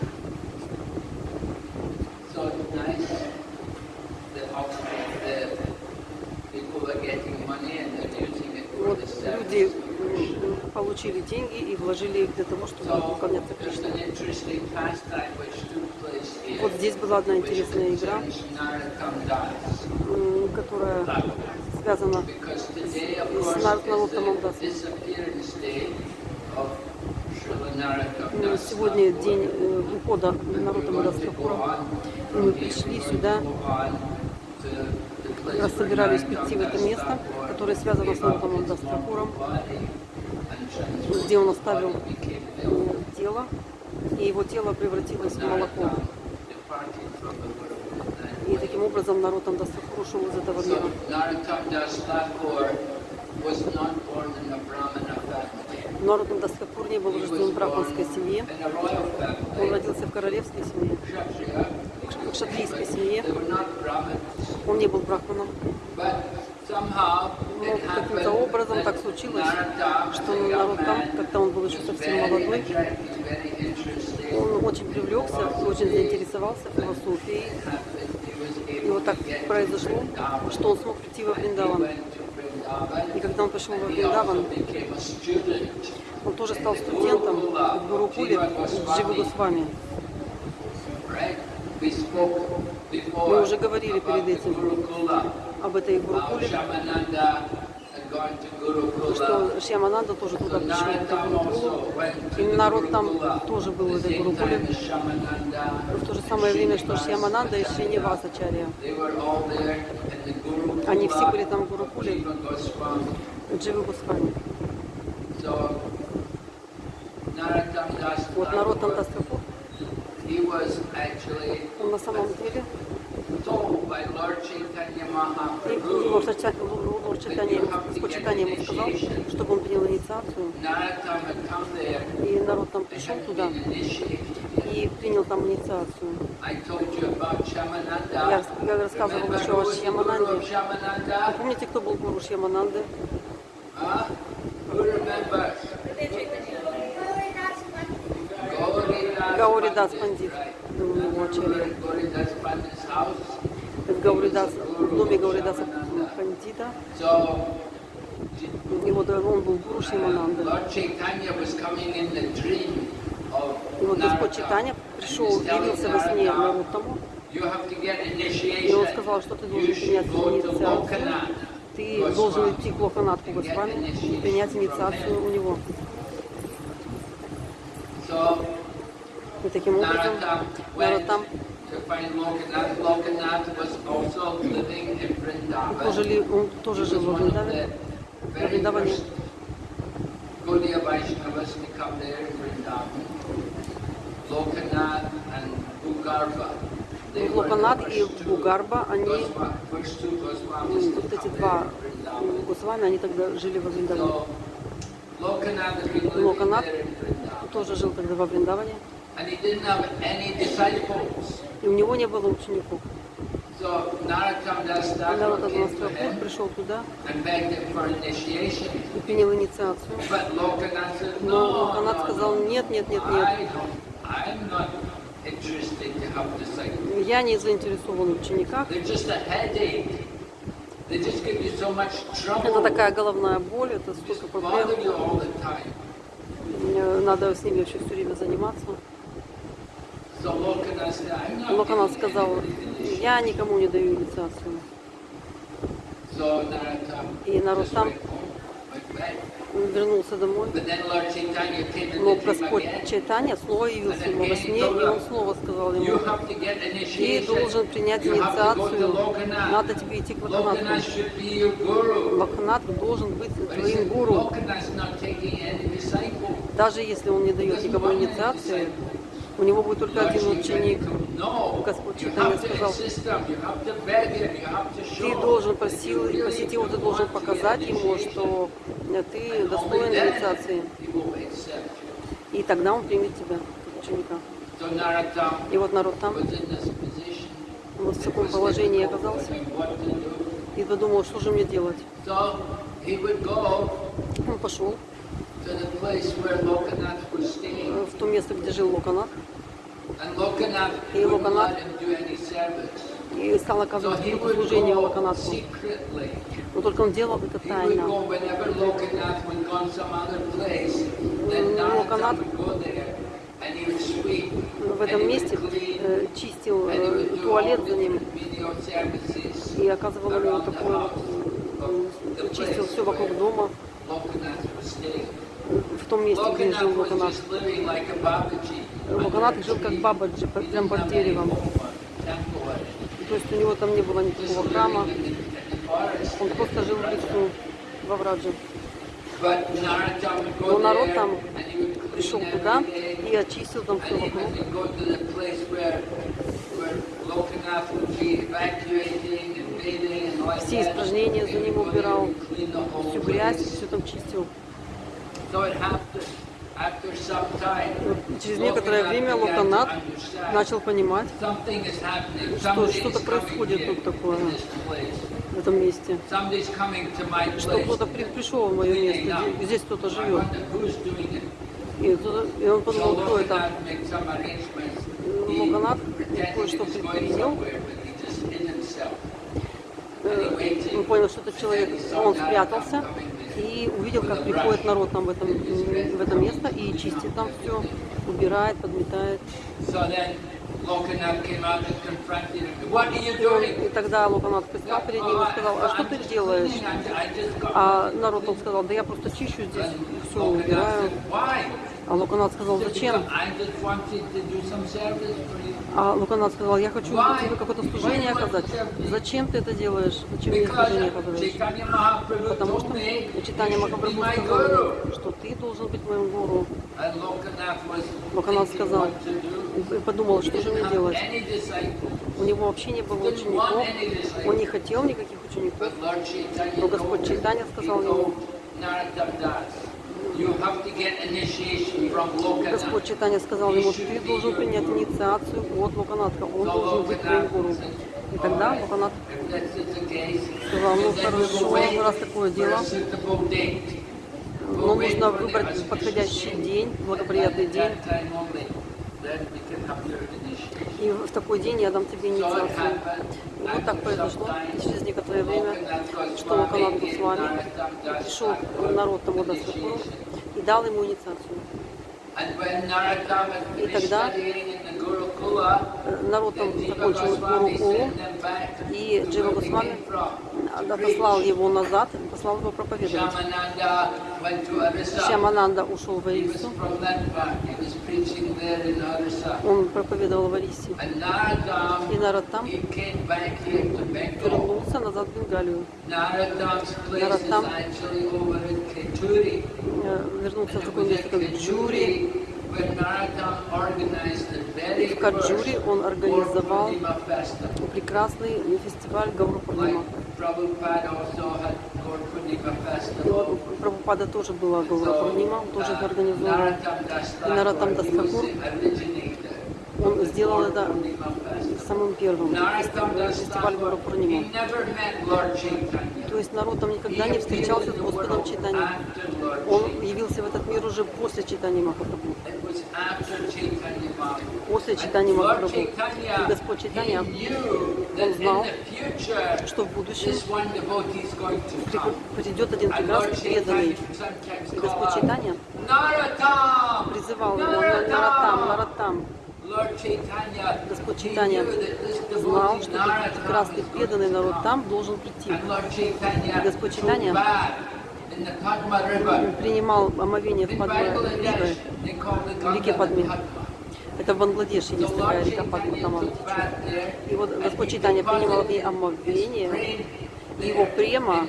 люди получили деньги и вложили их для того, чтобы поклоняться Кришне. Вот здесь была одна интересная игра, которая связана с Наркнаротом Мандасом. Сегодня день э, ухода народа Мадгаскара. Мы пришли сюда раз собирались прийти в это место, которое связано с Нароттамом Дастакуром, где он оставил тело, и его тело превратилось в молоко. И таким образом Нароттам Дастакур ушел из этого мира. Нароттам Дастакур не был рожден в брахманской семье, он родился в королевской семье, В шатрийской семье. Он не был брахманом. Но it каким-то образом так случилось, что Нароттам, man, когда он был еще совсем молодой, он очень привлекся, очень заинтересовался философией. И вот так произошло, что он смог прийти во Вриндаван. И когда он пришел во Вриндаван, он тоже стал студентом в Гурукуле Дживы Госвами. Мы уже говорили перед этим об этой Гурукуле, что Шьямананда тоже туда пришел в эту Гурукулу, и народ там тоже был в этой Гурукуле, в то же самое время, что Шьямананда и Шринивасачарья. Они все были там в Гурукуле, Дживы Гусвами. Вот народ там Тантастрапур он ну, на самом деле. его сочетание ему сказал, чтобы он принял инициацию. И народ там пришел туда и принял там инициацию. Я, я рассказывал еще о Шьямананде. Вы а помните, кто был гуру Шьямананды? говорю, да, спандит. Думаю, ну, очередь. Говорю, да, в доме, говорю, да, спандита. Его, он был Гуру Шимананда. И вот Господь Читания пришел, явился во сне Нарутому. И он сказал, что ты должен принять инициацию. Ты должен идти к Лоханатку Госвами, принять инициацию у него. И таким образом Наротам он тоже, ли, он тоже жил в Вриндаве. Во Вриндаване Локанат и Бугарба, они, вот эти два Госвами, они тогда жили во Вриндаване. Локанат тоже жил тогда во Вриндаване. И у него не было учеников. Когда вот этот пришел туда и принял инициацию, но Локанат сказал, нет, нет, нет, нет, я не заинтересован в учениках. Это такая головная боль, это столько проблем. Надо с ними вообще все время заниматься. Локонал сказал, я никому не даю инициацию. И Нарусам вернулся домой. Но Господь Чайтанья снова явился ему во сне, и он снова сказал ему, ты должен принять инициацию, надо тебе идти к Лаканатку. Лаканатк должен быть твоим гуру. Даже если он не дает никому инициации, у него будет только один ученик. Господь Читания сказал, ты должен посил, посетить его, ты должен показать ему, что ты достоин инициации. И тогда он примет тебя, ученика. И вот народ там вот в таком положении оказался и подумал, что же мне делать. Он пошел в то место, где жил Локанат. И Локанат и стал оказывать служение Локанату. Но только он делал это тайно. Ну, Локанат в этом месте э, чистил э, туалет за ним и оказывал ему такое, э, чистил все вокруг дома в том месте, где жил Babaji. Локонат жил как бабаджи, прям под деревом. То есть у него там не было никакого храма, он просто жил в лесу, во врадже. Но народ там Пришел туда и очистил там все вокруг. Все испражнения за ним убирал, всю грязь, все там чистил. Через некоторое время Локанат начал понимать, что что-то происходит тут такое в этом месте. Что кто-то при- пришел в мое место, здесь кто-то живет. И, кто-то- и он подумал, кто это. Локанат кое-что предпринял. Э, Он понял, что это человек, он спрятался и увидел, как приходит народ там в, этом, в это место и чистит там все, убирает, подметает. И тогда Локанат предстал перед ним и сказал, а что ты делаешь? А народ он сказал, да я просто чищу здесь, все убираю. А Луканат сказал, зачем? А Луканат сказал, я хочу тебе какое-то служение оказать. Зачем ты это делаешь? Зачем мне служение оказываешь? Потому что Читание Махапрабху сказал, что ты должен быть моим гуру. Луканат сказал, и подумал, что же мне делать? У него вообще не было учеников, он не хотел никаких учеников. Но Господь Чайтанья сказал ему, Господь Читания сказал ему, ты должен принять инициацию от Луканатха, он должен быть твоим гуру. И тогда Луканат сказал, ну хорошо, раз такое дело, но нужно выбрать подходящий день, благоприятный день, и в такой день я дам тебе инициацию. Вот так произошло. Через некоторое время, что Луканат был с вами, пришел народ тому Дастапуру и дал ему инициацию. И тогда народ там закончил Гуру Кулу, и Джива Госвами отослал его назад, послал его проповедовать. Шьямананда ушел в Арису, он проповедовал в Арисе. И народ там вернулся назад в Бенгалию. Наратам Вернулся в такое место, как Джури. И в Каджуре он организовал прекрасный фестиваль у Прабхупада тоже была Гаурапурнима, он тоже организовал. И Наратам Дастакур, он сделал это самым первым, фестиваль, фестиваль Гаурапурнима. То есть народ там никогда не встречался с Господом Читанием. Он явился в этот мир уже после читания Махапрабху. После читания Махапрабху. И Господь Читания, он знал, что в будущем при- придет один прекрасный преданный. И Господь Читания призывал его на Наратам, Наратам. Господь Читания знал, что этот прекрасный преданный народ там должен прийти. И Господь Читания принимал омовение в Падме в реке Падме. Это в Бангладеше есть такая река Падма, там она течет. И вот Господь Читания принимал в ней омовение, и его према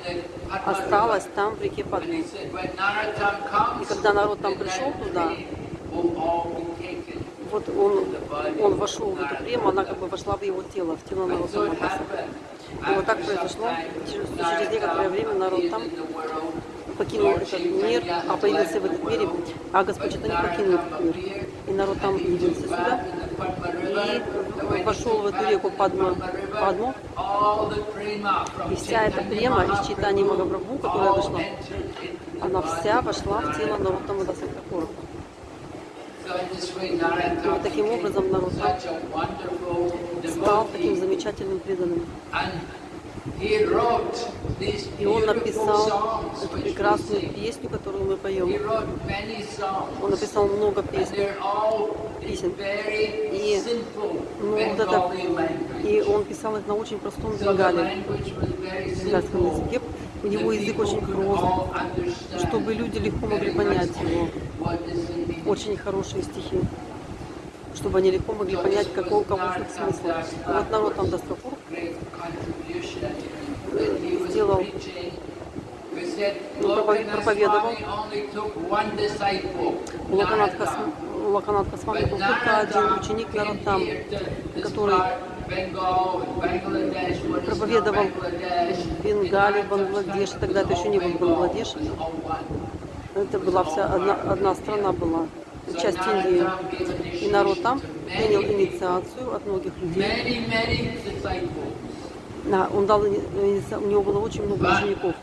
осталась там, в реке Падме. И когда народ там пришел туда, вот он, он вошел в эту прему, она как бы вошла в его тело, в тело народа Мадаса. И вот так произошло. Через, через некоторое время народ там покинул этот мир, а появился в этом мире, а Господь это не покинул этот мир. И народ там явился сюда и вошел в эту реку Падму, Падму и вся эта према из читания Магапрабху, которая дошла, она вся вошла в тело Нароттама и таким образом народ стал таким замечательным преданным. И он написал эту прекрасную песню, которую мы поем. Он написал много песен. песен. И, ну, вот это, и он писал их на очень простом бенгале, бенгальском языке у него язык очень прост, чтобы люди легко могли понять его. Очень хорошие стихи, чтобы они легко могли понять, какой у кого тут смысл. Вот народ там Дастапур э, сделал, ну, проповедовал. Лаканат Касман был только один ученик народ там, который проповедовал в Бенгале, Бангладеш, тогда это еще не был Бангладеш. Это была вся одна, одна страна была, часть Индии. И народ там принял инициацию от многих людей. Да, он дал, у него было очень много учеников.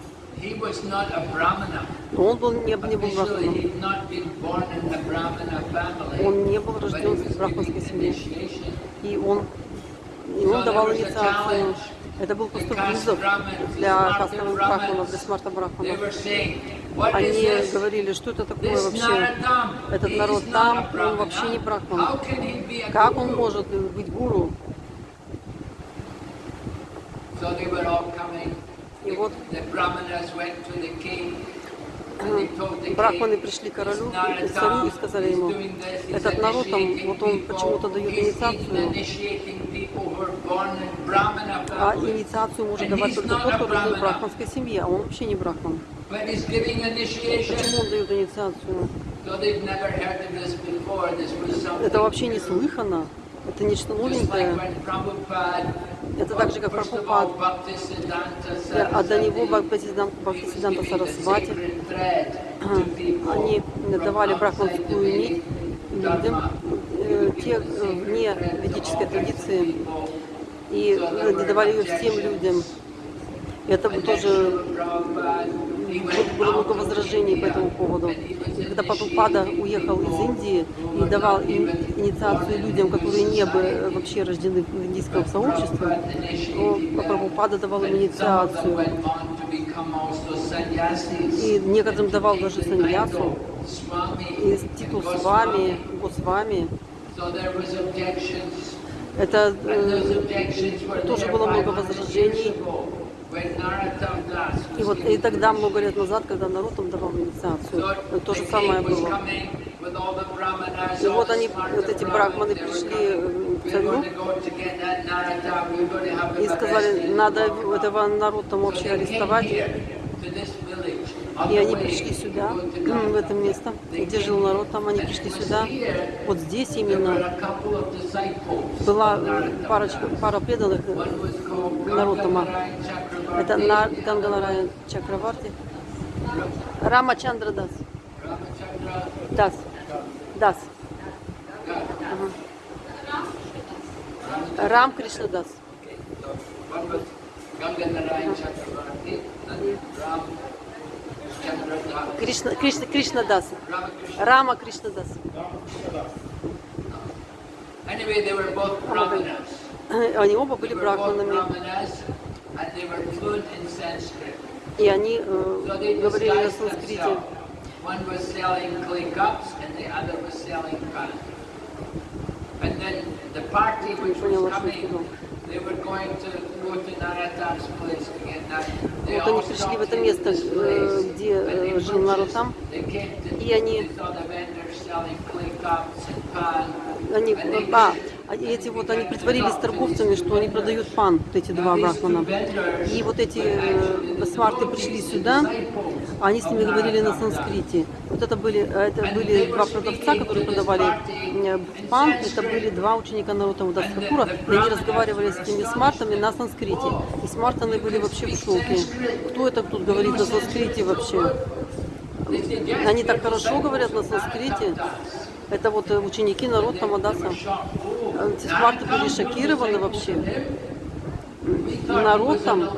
Но он был, не, не был брахманом. Он не был рожден в брахманской семье. И он, и он давал инициацию. Это был кусок визов для кастовых брахманов, для смарта-брахманов. Они говорили, что это такое вообще, этот народ там, он вообще не брахман. Как он может быть гуру? И вот Э, брахманы пришли к королю, к царю и сказали ему, этот народ, там, вот он почему-то дает инициацию, а инициацию может давать только тот, кто родил в брахманской семье, а он вообще не брахман. Почему он дает инициацию? Это вообще не слыхано. Это нечто новенькое. Это так же, как Прабхупад. А до него Бхактисиданта Сарасвати. Они давали брахманскую нить людям, э, тех э, вне ведической традиции, и э, давали ее всем людям. Это тоже вот было много возражений по этому поводу. Когда Папапада уехал из Индии и давал инициацию людям, которые не были э, вообще рождены в индийском сообществе, то Папапада давал им инициацию. И некоторым давал даже саньясу, и титул с вами, с вами. Это э, тоже было много возражений. И вот и тогда, много лет назад, когда народ там давал инициацию, то же самое было. И вот они, вот эти брахманы пришли э, к царю и сказали, надо этого Наруто вообще арестовать. И они пришли сюда, в это место, где жил народ, там они пришли сюда. Вот здесь именно была э, парочка, пара преданных э, Нарутама. Это на Гангаларая Чакраварти. Рама Чандра Дас. Дас. Дас. Ага. Рам Кришна Дас. Ганганарай Кришна, Кришна, Кришна Дас. Рама Кришна Дас. (laughs) Они оба были брахманами. И они э, говорили на санскрите. The party which was coming вот они пришли в это место, э, где э, жил народ там, и они, они, а, эти вот они притворились торговцами, что они продают пан, вот эти два брахмана. И вот эти э, смарты пришли сюда, а они с ними говорили на санскрите. Вот это были, э, это были два продавца, которые продавали э, пан, это были два ученика Наруто Удастакура, и они разговаривали с этими смартами на санскрите. И смартаны были вообще в шоке. Кто это тут говорит на санскрите вообще? Они так хорошо говорят на санскрите. Это вот э, ученики народного Мадаса. Э, эти схваты были шокированы вообще. Народ там.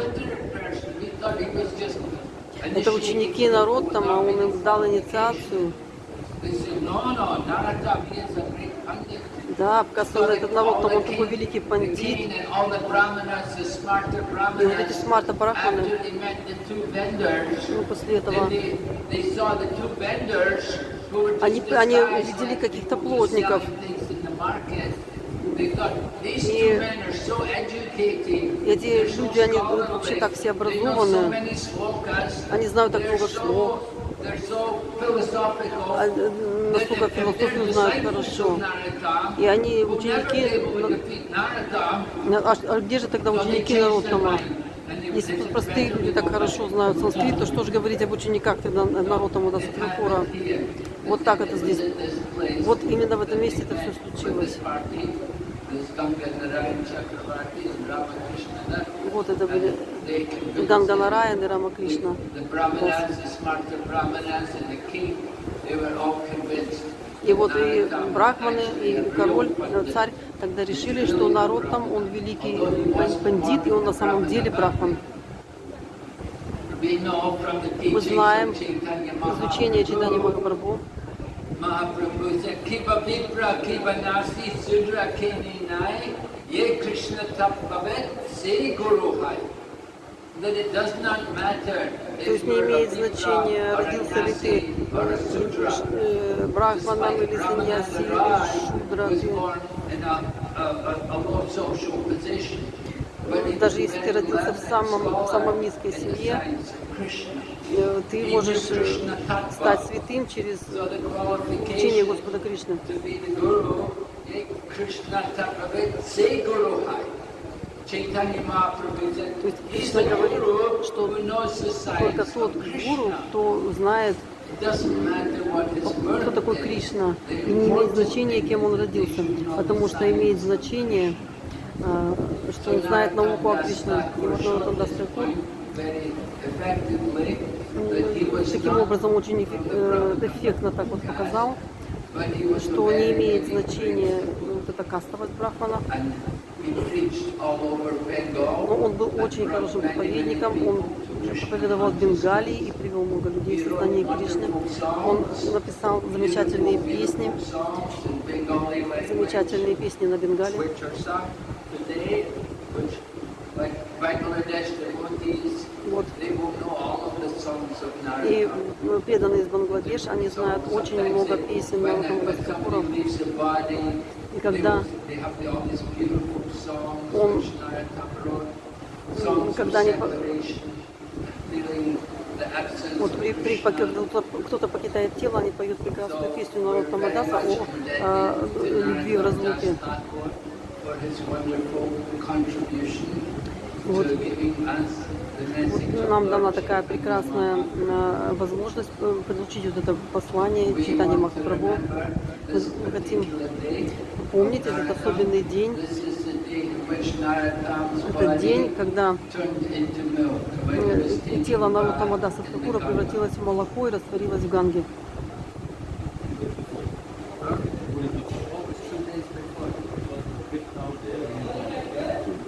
Это ученики народ там, а он им дал инициацию. Да, оказывается, этот народ там, он такой великий пандит. И вот эти смарта брахманы, ну, после этого, они, они увидели каких-то плотников. И эти люди, они вообще так все образованы, они знают так много слов, а, насколько философию знают хорошо. И они ученики... А, а где же тогда ученики Наротама? Если тут простые люди так хорошо знают санскрит, то что же говорить об учениках тогда Наротама до вот так это здесь. Вот именно в этом месте это все случилось. Вот это были Ганганараян и Рама Кришна. The brahmanas, the smarter brahmanas and the king, they were all convinced. И вот и брахманы, и король, царь тогда решили, что народ там, он великий бандит, и он на самом деле брахман. We know from the Мы знаем изучение читания Махапрабху, Mahaprabhu said, Kiba Vipra, Kiba Nasi, Sudra Kini Nai, Ye Krishna Tapavet, Se Guru Hai. That it does not matter То есть не имеет значения, родился ли ты э, брахманом или саньяси, или шудра даже если ты родился в самом, в самом низкой семье, э, ты можешь э, стать святым через учение Господа Кришны. То есть Кришна говорит, что только тот гуру, кто знает, кто такой Кришна, и не имеет значения, кем он родился, потому что имеет значение, что он знает науку о Кришне. И вот Наротам Дас Такур Very effectively that he was таким образом очень э, эффектно так вот показал, что не имеет значения э, вот эта кастовость брахмана. Но он был очень хорошим проповедником, он проповедовал в Бенгалии и привел много людей в сознание Кришны. Он написал замечательные песни, замечательные песни на Бенгале. Today, which, like И э, преданные из Бангладеш, они знают очень много песен Нарутангас Капуров. И когда он, когда они вот при, при, когда кто-то покидает тело, они поют прекрасную песню Нарутангаса о, о, о э, любви в разлуке вот. нам дана такая прекрасная э, возможность э, получить вот это послание, читание Махапрабху. Мы хотим помнить этот особенный день. Это день, когда э, тело Нарутама Дасадхакура превратилось в молоко и растворилось в Ганге.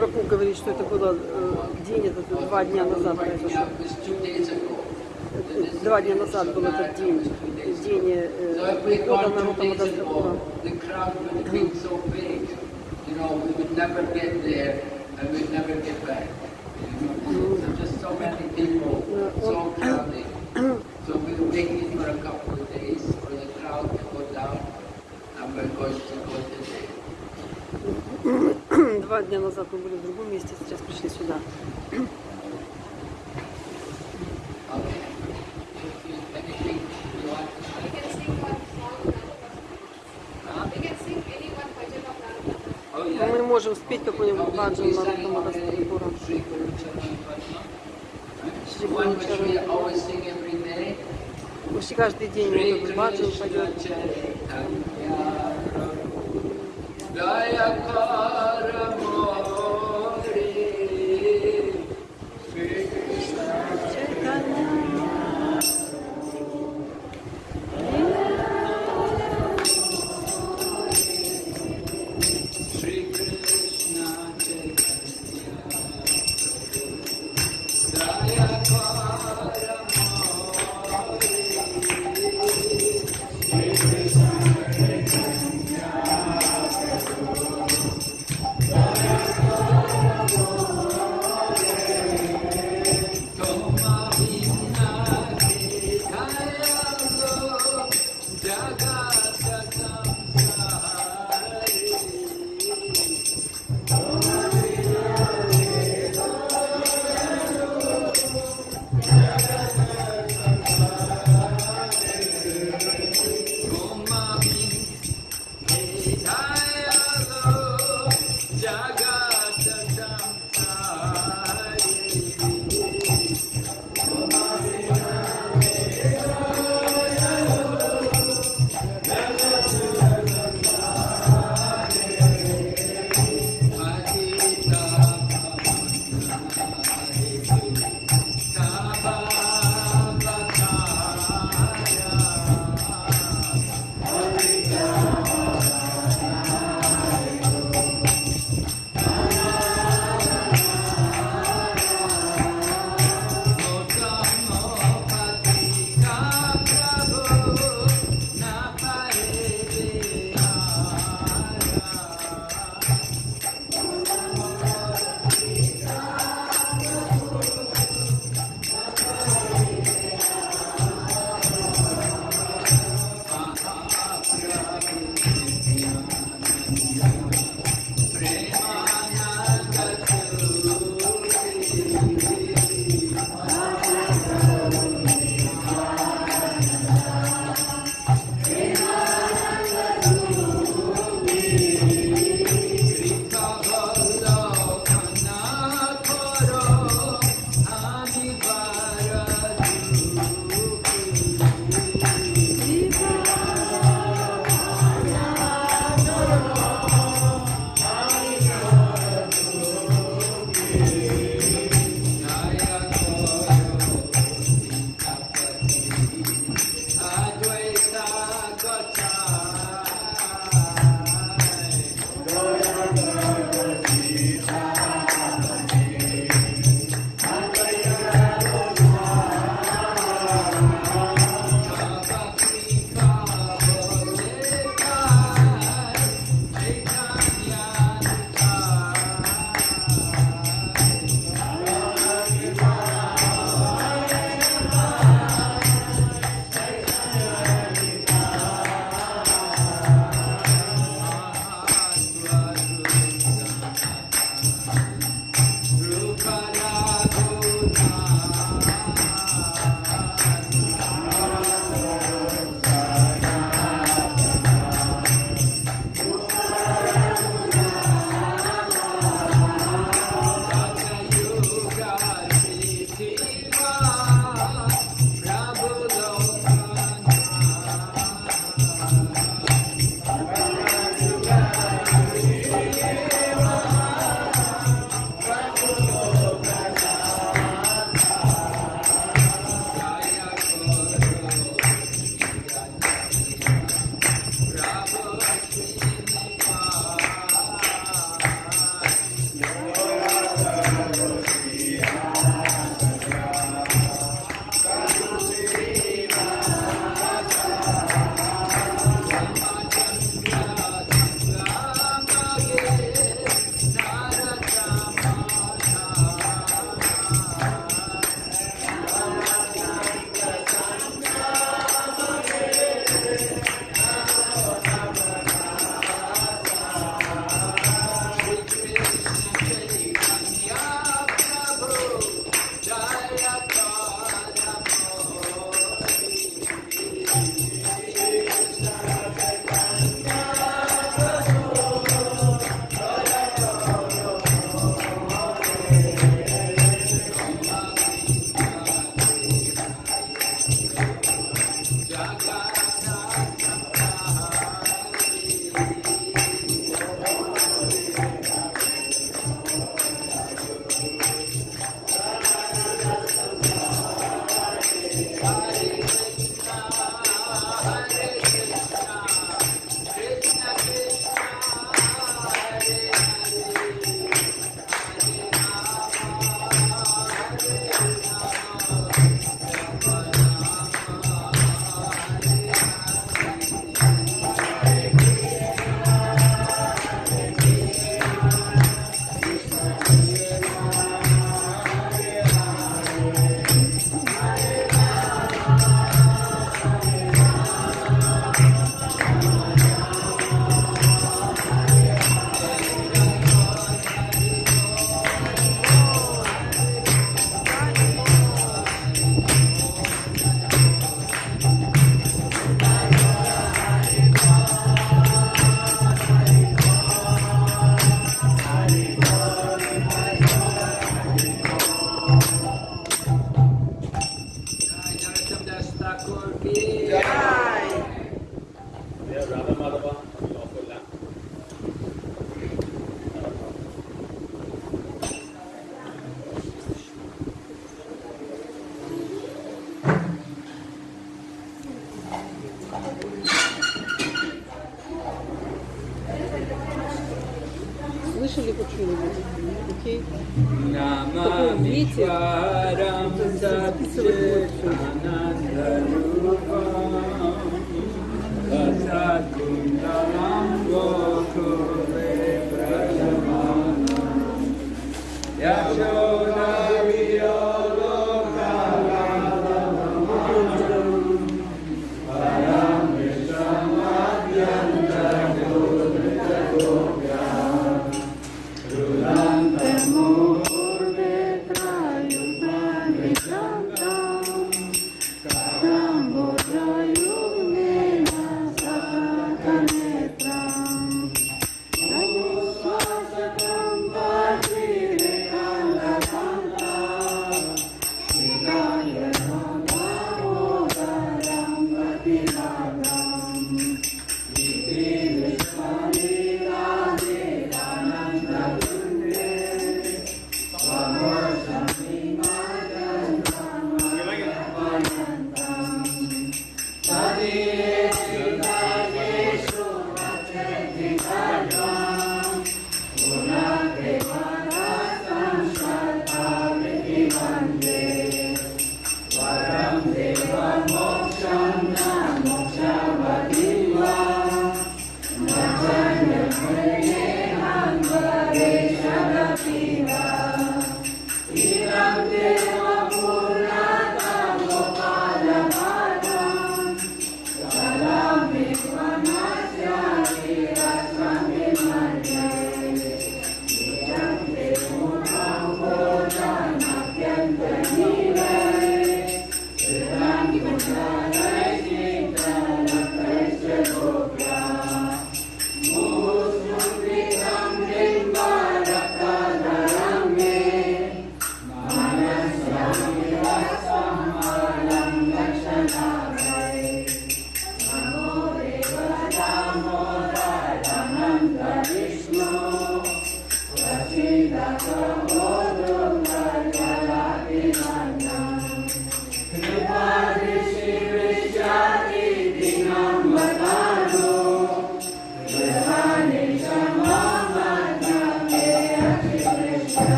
Попов говорит, что это было э, день, это два дня назад произошло. Э, два дня назад был этот день, день э, прихода народа Мадагастакура. Mm. назад мы были в другом месте, сейчас пришли сюда. Мы можем спеть какой-нибудь баджан на русском Адастапура. Почти каждый день вот этот баджан пойдет.